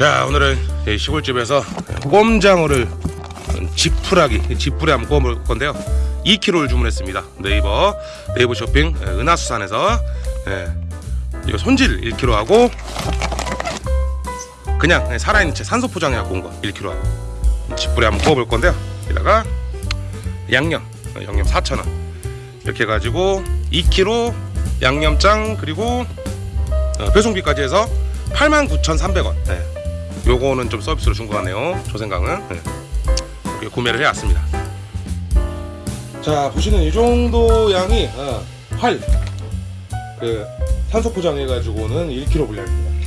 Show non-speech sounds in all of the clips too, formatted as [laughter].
자 오늘은 이 시골집에서 꼼장어를 지푸라기 지푸리 한번 구워볼 건데요. 2kg를 주문했습니다. 네이버 네이버 쇼핑 예, 은하수산에서 예, 손질 1kg 하고 그냥 살아있는 채 산소 포장해 갖고 온 거 1kg 하고 지푸리 한번 구워 볼 건데요. 여기다가 양념 어, 양념 4,000원. 이렇게 해가지고 2kg 양념장 그리고 어, 배송비까지 해서 89,300원. 네. 요거는 좀 서비스로 준것 같네요. 조생강은. 네. 이렇게 구매를 해왔습니다. 자 보시는 이 정도 양이 어, 활. 그, 산소 포장해 가지고는 1kg 분량입니다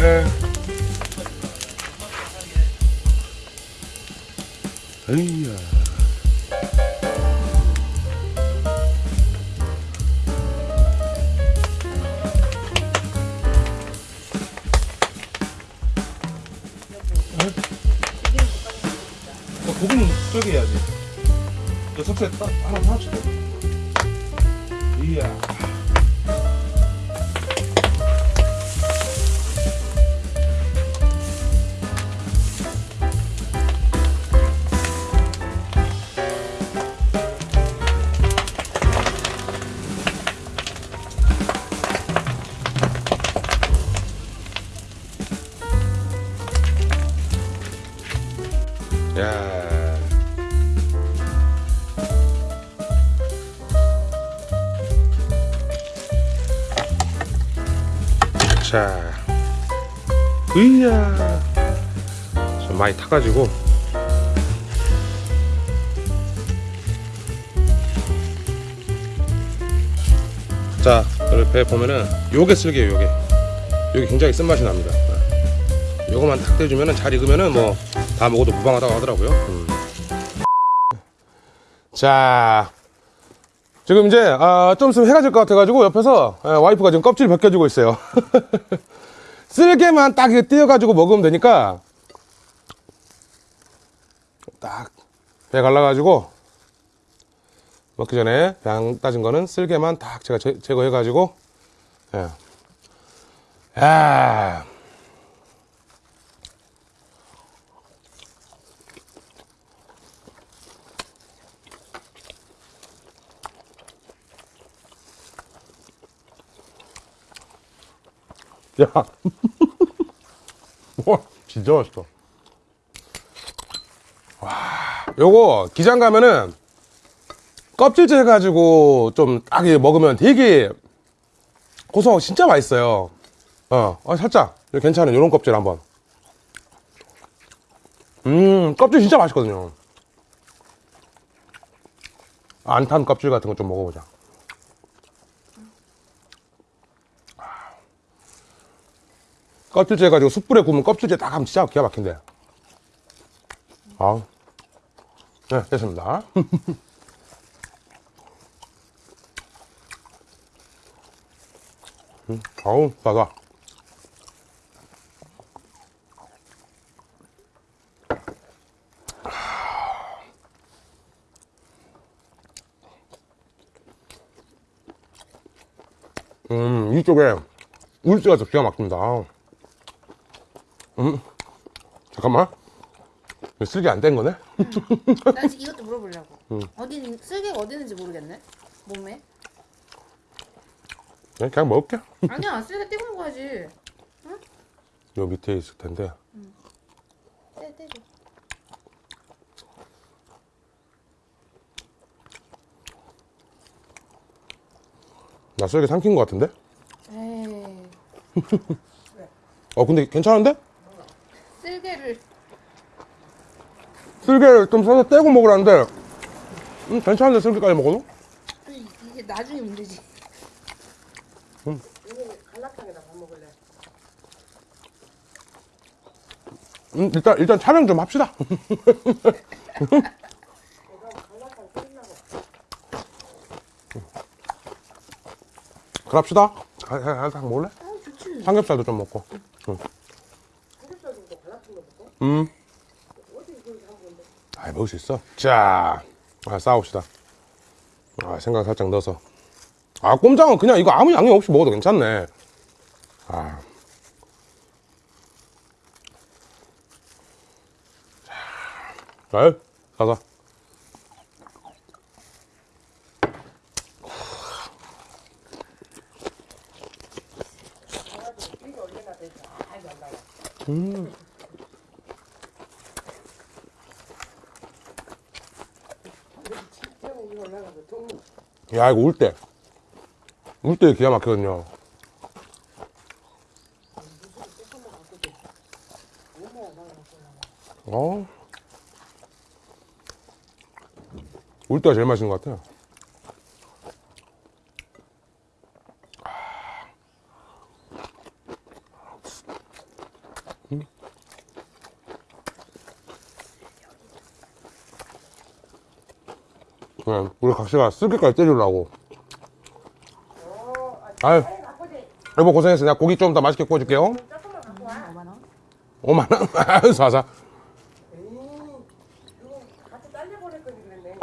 에? 에. 에이야. 어, 고기는 저기 해야지. 저 석쇠 따, 하나 사줄게. 이야. 야. 으야, 좀 많이 타가지고. 자, 배 보면은 요게 쓸게요, 요게. 요게 굉장히 쓴맛이 납니다. 요거만 탁 대주면은 잘 익으면은 뭐 다 먹어도 무방하다고 하더라고요. 음. 자, 지금 이제 아, 좀 있으면 해가 질 것 같아가지고 옆에서 예, 와이프가 지금 껍질 벗겨주고 있어요. [laughs] 쓸개만 딱 띄어가지고 먹으면 되니까 딱 배 갈라가지고 먹기 전에 양 따진 거는 쓸개만 딱 제가 제, 제거해가지고 예. 야. 야. [laughs] 와, 진짜 맛있다. 와, 요거 기장 가면은 껍질째 해가지고 좀 딱 먹으면 되게 고소하고 진짜 맛있어요. 어, 어, 살짝 괜찮은 요런 껍질 한번. 음, 껍질 진짜 맛있거든요. 안탄 껍질 같은 거 좀 먹어보자. 껍질째 해가지고 숯불에 구우면 껍질째 딱 하면 진짜 기가 막힌데. 아우. 네, 됐습니다. [laughs] 음, 아우, 바다. 음, 이쪽에 울지가 더 기가 막힙니다. 음, 잠깐만. 쓸개 안 뗀 거네? [laughs] 나 지금 이것도 물어보려고. 응. 어디 쓸개가 어디 있는지 모르겠네. 몸에. 그냥, 그냥 먹을게. 아니야 쓸개 떼고 먹어야지. 요 밑에 있을 텐데. 떼 떼고. 나 썰게 삼킨 것 같은데? 에이. [laughs] 어 근데 괜찮은데? 쓸개를 쓸개를 좀 써서 떼고 먹으라는데 음 괜찮은데 쓸개까지 먹어도? 이게 나중에 문제지. 음 일단 일단 촬영 좀 합시다 그럽시다 살짝 먹을래? 아 좋지. 삼겹살도 좀 먹고 응. 음. 아 먹을 수 있어? 자 아, 싸웁시다. 아 생강 살짝 넣어서. 아 꼼장은 그냥 이거 아무 양념 없이 먹어도 괜찮네. 아. 자, 가자 야 이거 울 때. 울때 기가 막히거든요. 어. 울 때가 제일 맛있는 것 같아요. 그냥 우리 각시가 쓸개까지 때리려고. 아유, 여보 고생했어. 내가 고기 좀 더 맛있게 구워줄게요. 5만 원? [laughs] 아유, 사사. 같이 딸려버릴 거지 그랬네.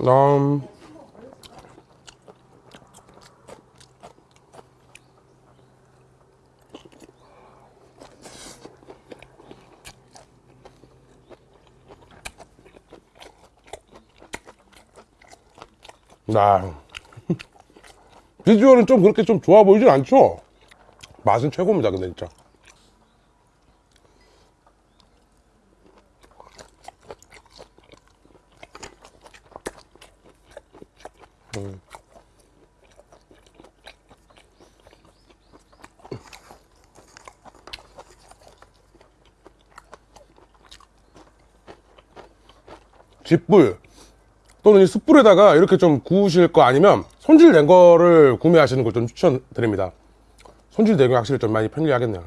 음. 나 [laughs] 비주얼은 좀 그렇게 좀 좋아 보이진 않죠? 맛은 최고입니다, 근데 진짜. 집불 또는 이 숯불에다가 이렇게 좀 구우실 거 아니면 손질 된 거를 구매하시는 걸 좀 추천드립니다. 손질 된게 확실히 좀 많이 편리하겠네요.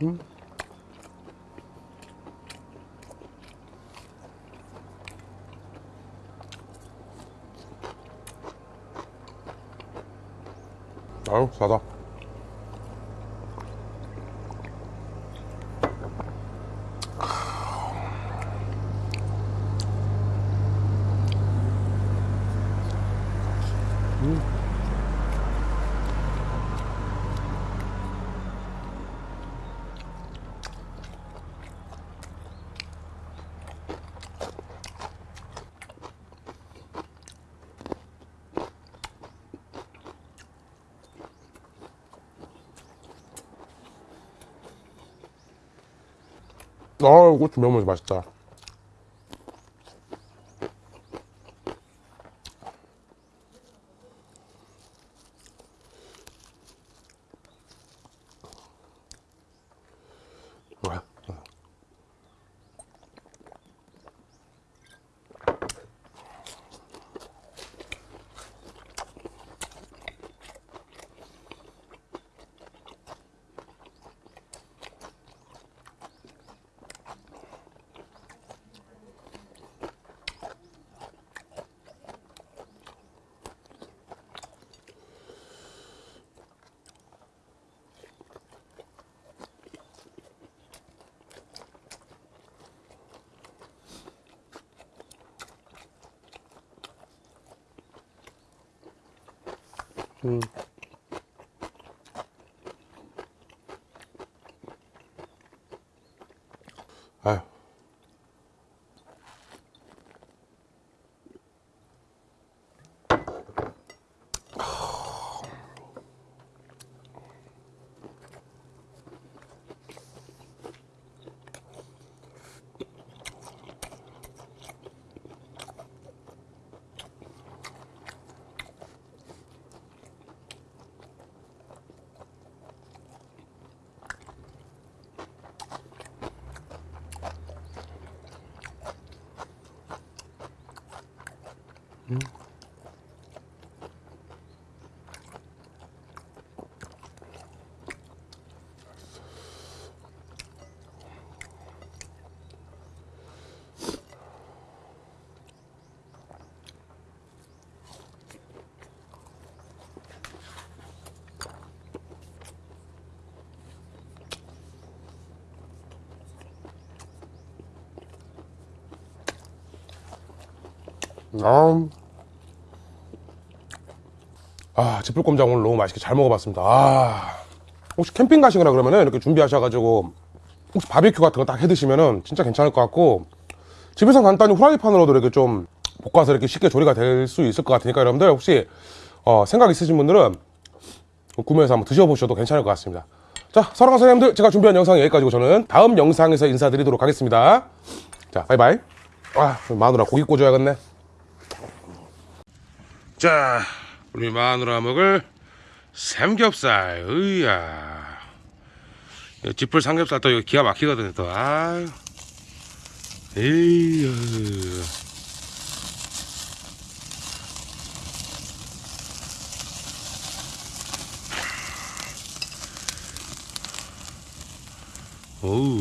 예. 아유, 싸다. 아, 고추 매운맛이 맛있다. Mm. 아, 아 지풀꼼장 오늘 너무 맛있게 잘 먹어봤습니다. 아, 혹시 캠핑 가시거나 그러면은 이렇게 준비하셔가지고 혹시 바비큐 같은 거 딱 해드시면은 진짜 괜찮을 것 같고 집에서 간단히 후라이팬으로도 이렇게 좀 볶아서 이렇게 쉽게 조리가 될 수 있을 것 같으니까 여러분들 혹시 어, 생각 있으신 분들은 구매해서 한번 드셔보셔도 괜찮을 것 같습니다. 자, 사랑하는 사장님들 제가 준비한 영상 여기까지고 저는 다음 영상에서 인사드리도록 하겠습니다. 자, 바이바이. 아, 마누라 고기 꽂아야겠네. 자, 우리 마누라 먹을 삼겹살. 으야. 이 지풀 삼겹살 또 이거 기가 막히거든요. 또 아유. 에이유. 오우.